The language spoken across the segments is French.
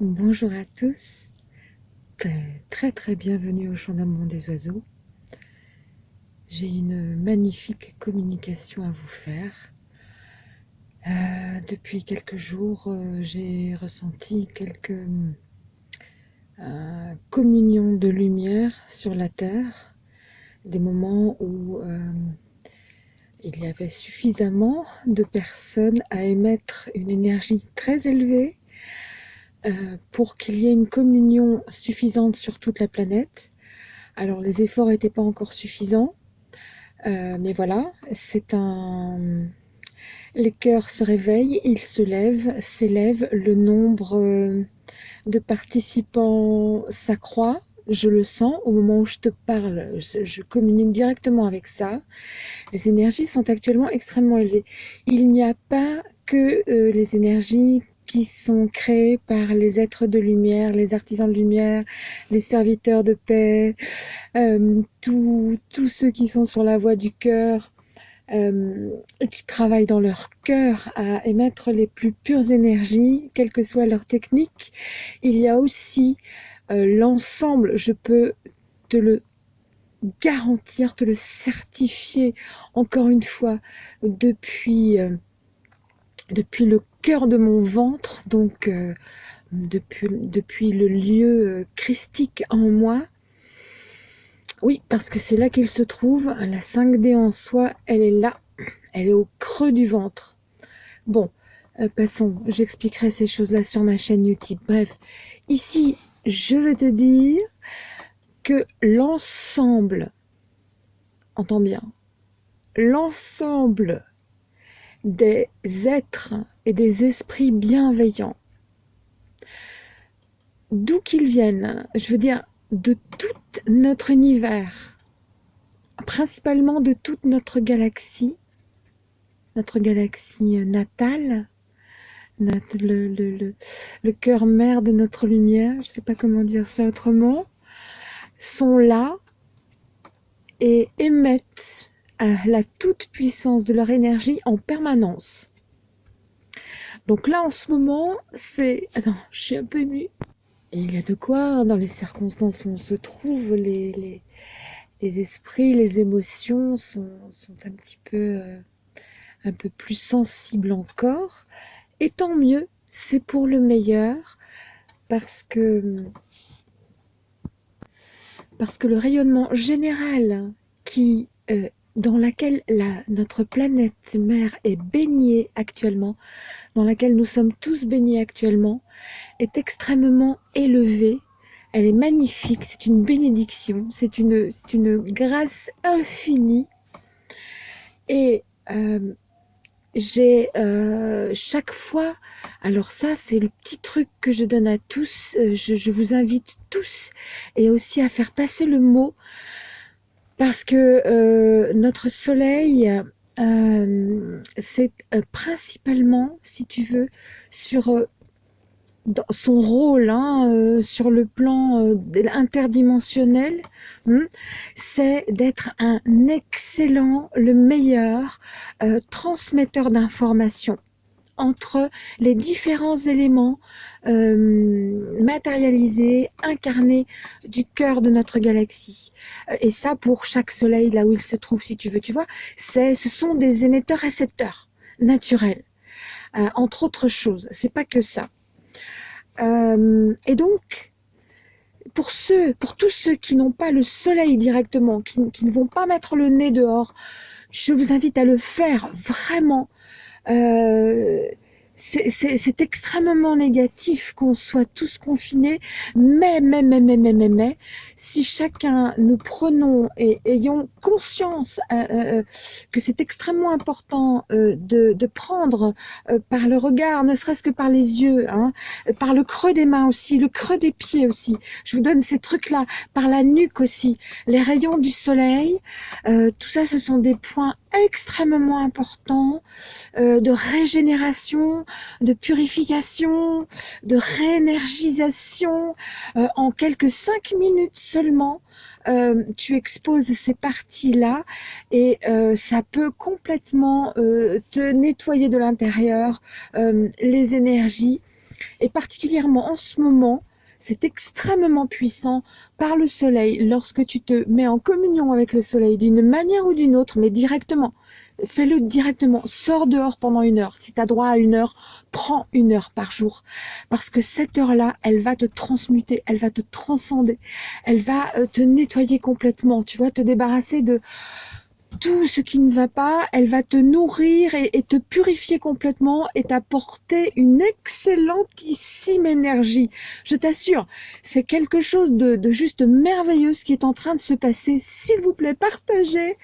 Bonjour à tous, très très bienvenue au Chant d'amour des oiseaux. J'ai une magnifique communication à vous faire. Euh, depuis quelques jours, euh, j'ai ressenti quelques euh, communions de lumière sur la Terre, des moments où il y avait suffisamment de personnes à émettre une énergie très élevée euh, pour qu'il y ait une communion suffisante sur toute la planète. Alors les efforts n'étaient pas encore suffisants, euh, mais voilà, c'est un... Les cœurs se réveillent, ils se lèvent, s'élèvent, le nombre euh, de participants s'accroît, je le sens au moment où je te parle, je, communique directement avec ça. Les énergies sont actuellement extrêmement élevées. Il n'y a pas que les énergies qui sont créés par les êtres de lumière, les artisans de lumière, les serviteurs de paix, euh, tous ceux qui sont sur la voie du cœur, euh, qui travaillent dans leur cœur à émettre les plus pures énergies, quelle que soit leur technique. Il y a aussi euh, l'ensemble, je peux te le garantir, te le certifier encore une fois depuis depuis le cœur de mon ventre, donc euh, depuis, depuis le lieu euh, christique en moi. Oui, parce que c'est là qu'il se trouve. La 5D en soi, elle est là. Elle est au creux du ventre. Bon, euh, passons. J'expliquerai ces choses-là sur ma chaîne YouTube. Bref, ici, je veux te dire que l'ensemble, entends bien, l'ensemble des êtres et des esprits bienveillants. D'où qu'ils viennent, je veux dire, de tout notre univers, principalement de toute notre galaxie, notre galaxie natale, le, cœur mère de notre lumière, je ne sais pas comment dire ça autrement, sont là et émettent la toute-puissance de leur énergie en permanence. Donc là, en ce moment, c'est... Attends, je suis un peu émue. il y a de quoi, hein, dans les circonstances où on se trouve, les, les, esprits, les émotions sont, un petit peu, euh, un peu plus sensibles encore. Et tant mieux, c'est pour le meilleur, parce que, parce que le rayonnement général qui euh, dans laquelle la, notre planète mère est baignée actuellement, dans laquelle nous sommes tous baignés actuellement, est extrêmement élevée. Elle est magnifique, c'est une bénédiction, c'est une, une grâce infinie. Et euh, j'ai euh, chaque fois, alors ça c'est le petit truc que je donne à tous, euh, je vous invite tous et aussi à faire passer le mot parce que euh, notre soleil, euh, c'est euh, principalement, si tu veux, sur son rôle hein, sur le plan interdimensionnel, hmm, c'est d'être un excellent, le meilleur transmetteur d'informations entre les différents éléments euh, matérialisés, incarnés du cœur de notre galaxie. Et ça, pour chaque soleil, là où il se trouve, si tu veux, tu vois, ce sont des émetteurs-récepteurs naturels, euh, entre autres choses. C'est pas que ça. Euh, et donc, pour ceux, pour tous ceux qui n'ont pas le soleil directement, qui, ne vont pas mettre le nez dehors, je vous invite à le faire vraiment euh, c'est extrêmement négatif qu'on soit tous confinés, mais, mais, mais, mais, mais, mais, mais, si chacun nous prenons et ayons conscience euh, euh, que c'est extrêmement important euh, de, de, prendre euh, par le regard, ne serait-ce que par les yeux, hein, par le creux des mains aussi, le creux des pieds aussi, je vous donne ces trucs-là, par la nuque aussi, les rayons du soleil, tout ça ce sont des points extrêmement importants de régénération, de purification, de réénergisation. Euh, en quelques cinq minutes seulement, euh, tu exposes ces parties-là et euh, ça peut complètement te nettoyer de l'intérieur les énergies Et particulièrement en ce moment, c'est extrêmement puissant par le soleil lorsque tu te mets en communion avec le soleil d'une manière ou d'une autre, mais directement. Fais-le directement. Sors dehors pendant une heure. Si tu as droit à une heure, prends une heure par jour. Parce que cette heure-là, elle va te transmuter, elle va te transcender, elle va euh, te nettoyer complètement. Tu vas te débarrasser de tout ce qui ne va pas, elle va te nourrir et, te purifier complètement et t'apporter une excellentissime énergie. Je t'assure, c'est quelque chose de, juste merveilleux ce qui est en train de se passer. S'il vous plaît, partagez.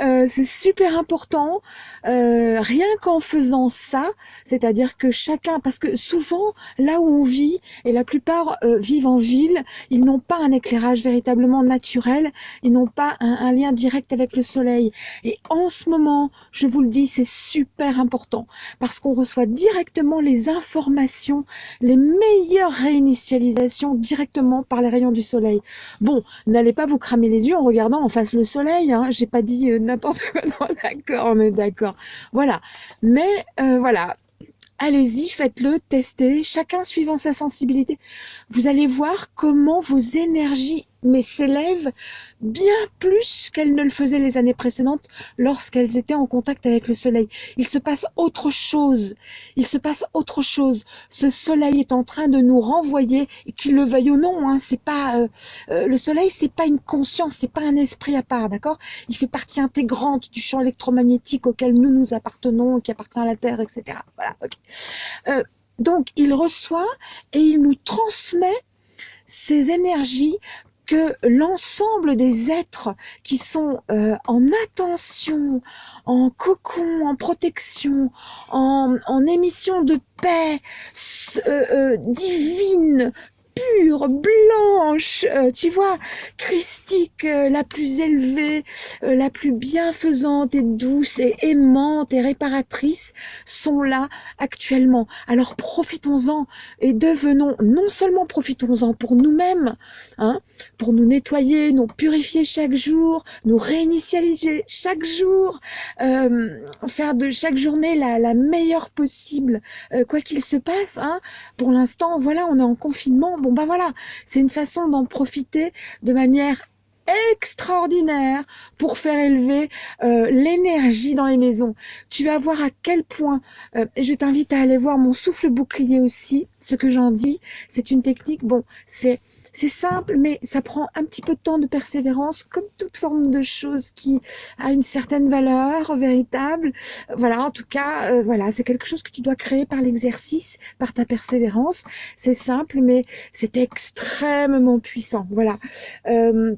Euh, c'est super important. Euh, rien qu'en faisant ça, c'est-à-dire que chacun, parce que souvent, là où on vit, et la plupart euh, vivent en ville, ils n'ont pas un éclairage véritablement naturel, ils n'ont pas un lien direct avec le soleil. Et en ce moment, je vous le dis, c'est super important parce qu'on reçoit directement les informations, les meilleures réinitialisations directement par les rayons du soleil. Bon, n'allez pas vous cramer les yeux en regardant en face le soleil. Hein. J'ai pas dit euh, n'importe quoi. d'accord, on est d'accord. Voilà. Mais euh, voilà, allez-y, faites-le, testez, chacun suivant sa sensibilité. Vous allez voir comment vos énergies mais s'élèvent bien plus qu'elles ne le faisaient les années précédentes lorsqu'elles étaient en contact avec le soleil. Il se passe autre chose. Il se passe autre chose. Ce soleil est en train de nous renvoyer, qu'il le veuille ou non. Hein, c'est pas euh, euh, le soleil, c'est pas une conscience, c'est pas un esprit à part, d'accord? Il fait partie intégrante du champ électromagnétique auquel nous nous appartenons, qui appartient à la Terre, etc. Voilà. Euh, donc, il reçoit et il nous transmet ces énergies que l'ensemble des êtres qui sont euh, en attention, en cocon, en protection, en, émission de paix euh, euh, divine, pure, blanche, euh, tu vois, christique, euh, la plus élevée, euh, la plus bienfaisante et douce et aimante et réparatrice sont là actuellement. Alors profitons-en et devenons, non seulement profitons-en pour nous-mêmes, hein, pour nous nettoyer, nous purifier chaque jour, nous réinitialiser chaque jour, faire de chaque journée la, la meilleure possible, quoi qu'il se passe. Hein. Pour l'instant, voilà, on est en confinement. Bah voilà, c'est une façon d'en profiter de manière extraordinaire pour faire élever euh, l'énergie dans les maisons. Tu vas voir à quel point, euh, je t'invite à aller voir mon souffle bouclier aussi, ce que j'en dis, c'est une technique, bon, c'est c'est simple, mais ça prend un petit peu de temps de persévérance, comme toute forme de chose qui a une certaine valeur véritable. Voilà, en tout cas, euh, voilà, c'est quelque chose que tu dois créer par l'exercice, par ta persévérance. C'est simple, mais c'est extrêmement puissant. Voilà. Euh,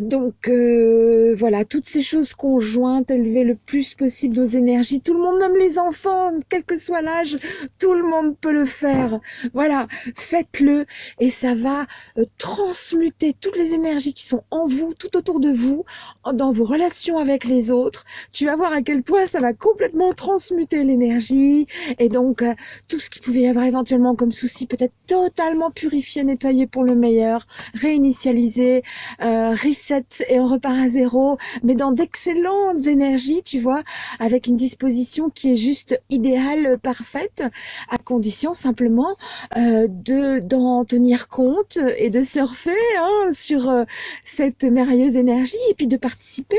donc euh, voilà, toutes ces choses conjointes, élever le plus possible nos énergies. Tout le monde, même les enfants, quel que soit l'âge, tout le monde peut le faire. Voilà, faites-le et ça va euh, transmuter toutes les énergies qui sont en vous, tout autour de vous, dans vos relations avec les autres. Tu vas voir à quel point ça va complètement transmuter l'énergie et donc euh, tout ce qui pouvait y avoir éventuellement comme souci peut être totalement purifié, nettoyé pour le meilleur, réinitialisé, reset et on repart à zéro, mais dans d'excellentes énergies, tu vois, avec une disposition qui est juste idéale, parfaite, à condition simplement euh, de d'en tenir compte et de surfer hein, sur euh, cette merveilleuse énergie et puis de participer.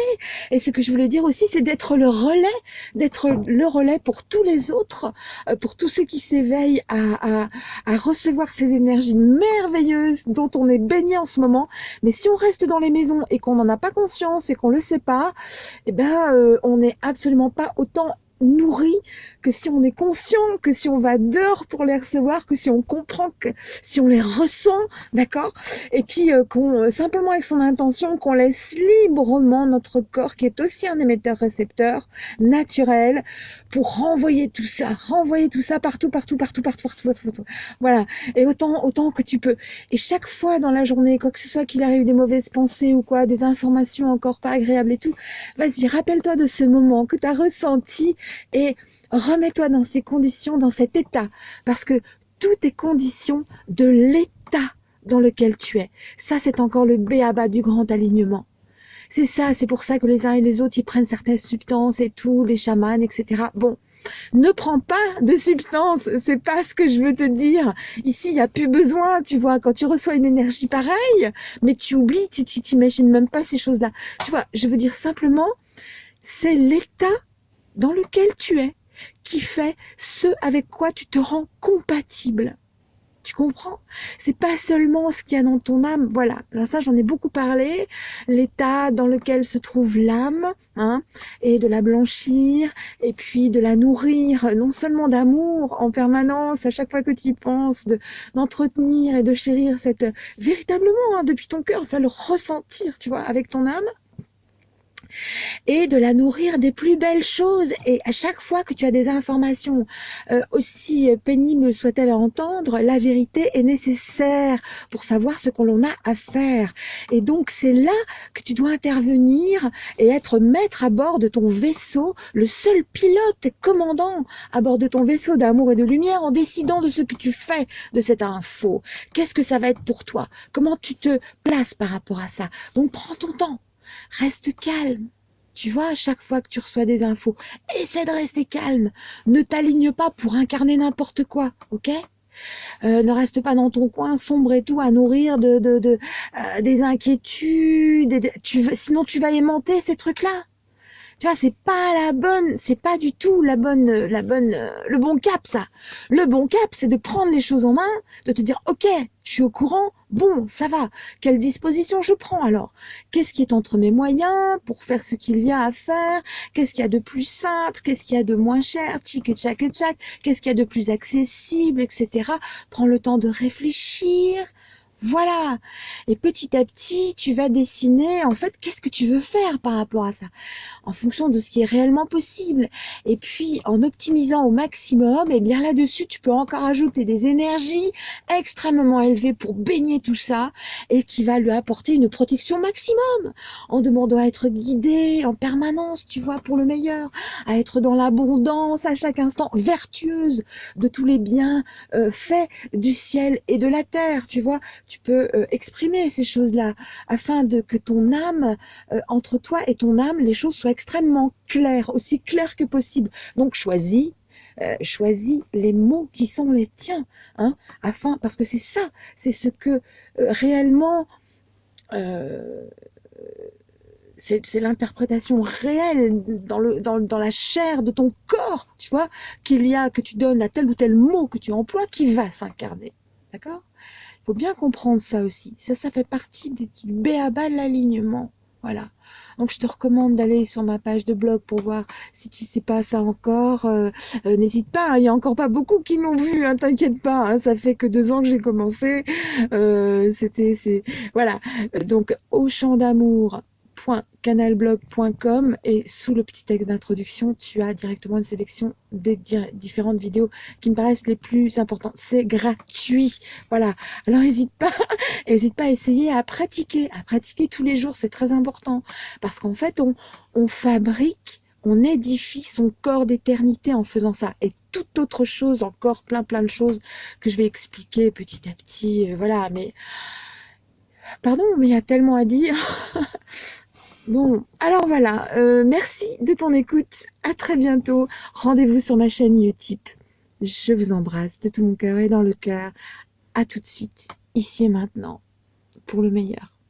Et ce que je voulais dire aussi, c'est d'être le relais, d'être le relais pour tous les autres, euh, pour tous ceux qui s'éveillent à, à, à recevoir ces énergies merveilleuses dont on est baigné en ce moment. Mais si on reste dans les maisons et qu'on n'en a pas conscience et qu'on le sait pas, eh ben, euh, on n'est absolument pas autant nourri que si on est conscient, que si on va dehors pour les recevoir, que si on comprend, que si on les ressent, d'accord? Et puis euh, qu'on simplement avec son intention, qu'on laisse librement notre corps, qui est aussi un émetteur-récepteur naturel, pour renvoyer tout ça, renvoyer tout ça partout, partout, partout, partout, partout, partout, partout. Voilà. Et autant, autant que tu peux. Et chaque fois dans la journée, quoi que ce soit qu'il arrive des mauvaises pensées ou quoi, des informations encore pas agréables et tout, vas-y, rappelle-toi de ce moment que tu as ressenti et remets-toi dans ces conditions, dans cet état, parce que tout est condition de l'état dans lequel tu es. Ça, c'est encore le béaba du grand alignement. C'est ça, c'est pour ça que les uns et les autres, ils prennent certaines substances et tout, les chamans, etc. Bon, ne prends pas de substance. C'est pas ce que je veux te dire. Ici, il n'y a plus besoin, tu vois, quand tu reçois une énergie pareille, mais tu oublies, tu t'imagines même pas ces choses-là. Tu vois, je veux dire simplement, c'est l'état dans lequel tu es qui fait ce avec quoi tu te rends compatible. Tu comprends? C'est pas seulement ce qu'il y a dans ton âme. Voilà. Alors ça, j'en ai beaucoup parlé. L'état dans lequel se trouve l'âme, hein, et de la blanchir, et puis de la nourrir, non seulement d'amour en permanence, à chaque fois que tu y penses, d'entretenir et de chérir cette véritablement hein, depuis ton cœur, enfin le ressentir, tu vois, avec ton âme et de la nourrir des plus belles choses. Et à chaque fois que tu as des informations, euh, aussi pénibles soit-elles à entendre, la vérité est nécessaire pour savoir ce que l'on a à faire. Et donc c'est là que tu dois intervenir et être maître à bord de ton vaisseau, le seul pilote commandant à bord de ton vaisseau d'amour et de lumière en décidant de ce que tu fais de cette info. Qu'est-ce que ça va être pour toi? Comment tu te places par rapport à ça? Donc prends ton temps Reste calme. Tu vois, à chaque fois que tu reçois des infos, essaie de rester calme. Ne t'aligne pas pour incarner n'importe quoi, ok? Euh, ne reste pas dans ton coin sombre et tout à nourrir de, euh, des inquiétudes. tu, sinon, tu vas aimanter ces trucs-là. Tu vois, c'est pas la bonne, c'est pas du tout la bonne, la bonne, le bon cap, ça. Le bon cap, c'est de prendre les choses en main, de te dire, ok, je suis au courant, bon, ça va. Quelle disposition je prends alors? Qu'est-ce qui est entre mes moyens pour faire ce qu'il y a à faire? Qu'est-ce qu'il y a de plus simple? Qu'est-ce qu'il y a de moins cher? Tchic et tchac et Qu'est-ce qu'il y a de plus accessible, etc. Prends le temps de réfléchir, voilà. Et petit à petit, tu vas dessiner, en fait, qu'est-ce que tu veux faire par rapport à ça, en fonction de ce qui est réellement possible. Et puis, en optimisant au maximum, et eh bien là-dessus, tu peux encore ajouter des énergies extrêmement élevées pour baigner tout ça et qui va lui apporter une protection maximum, en demandant à être guidé en permanence, tu vois, pour le meilleur, à être dans l'abondance à chaque instant, vertueuse de tous les biens euh, faits du ciel et de la terre, tu vois tu peux euh, exprimer ces choses-là afin de que ton âme, euh, entre toi et ton âme, les choses soient extrêmement claires, aussi claires que possible. Donc choisis euh, choisis les mots qui sont les tiens, hein, afin, parce que c'est ça, c'est ce que réellement, c'est l'interprétation réelle dans, dans, la chair de ton corps, tu vois, qu'il y a, que tu donnes à tel ou tel mot que tu emploies, qui va s'incarner. D'accord? Il faut bien comprendre ça aussi. Ça, ça fait partie du béaba de l'alignement. Voilà. Donc je te recommande d'aller sur ma page de blog pour voir si tu sais pas ça encore. Euh, euh, n'hésite pas, hein, il y a encore pas beaucoup qui l'ont vu, hein, t'inquiète pas. Hein, ça fait que deux ans que j'ai commencé. Euh, C'était, c'est voilà. Donc au champ d'amour canalblog.com et sous le petit texte d'introduction, tu as directement une sélection des différentes vidéos qui me paraissent les plus importantes. C'est gratuit. Voilà. Alors n'hésite pas, pas à essayer à pratiquer, à pratiquer tous les jours. C'est très important parce qu'en fait, on, on fabrique on édifie son corps d'éternité en faisant ça. Et toute autre chose, encore plein plein de choses que je vais expliquer petit à petit. Euh, voilà, mais pardon, mais il y a tellement à dire. Bon, alors voilà, euh, merci de ton écoute. À très bientôt. Rendez-vous sur ma chaîne Utip. Je vous embrasse de tout mon cœur et dans le cœur. À tout de suite, ici et maintenant, pour le meilleur.